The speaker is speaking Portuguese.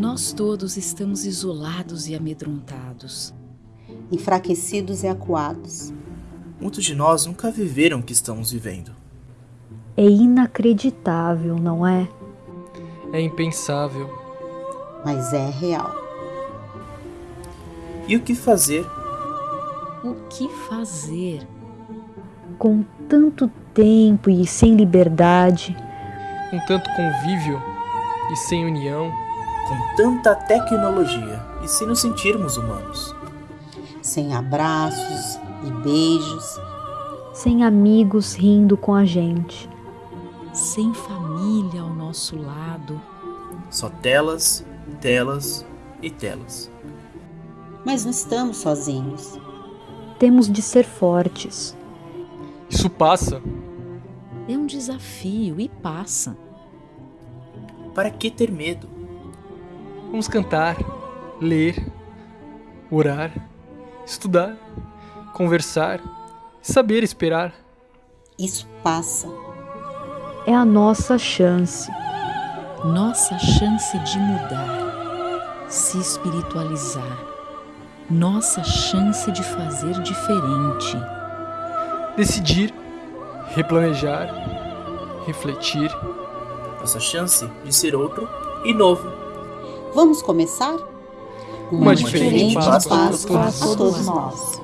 Nós todos estamos isolados e amedrontados. enfraquecidos e acuados. Muitos de nós nunca viveram o que estamos vivendo. É inacreditável, não é? É impensável. Mas é real. E o que fazer? O que fazer? Com tanto tempo e sem liberdade, Com tanto convívio e sem união, Com tanta tecnologia e se nos sentirmos humanos? Sem abraços e beijos, sem amigos rindo com a gente. Sem família ao nosso lado. Só telas, telas e telas. mas não estamos sozinhos. Temos de ser fortes. isso passa. É um desafio e passa. Para que ter medo? Vamos cantar, ler, orar, estudar, conversar saber esperar. Isso passa. É a nossa chance. Nossa chance de mudar, se espiritualizar. Nossa chance de fazer diferente. Decidir, replanejar, refletir. Nossa chance de ser outro e novo. Vamos começar? Uma diferente Páscoa Páscoa a todos nós.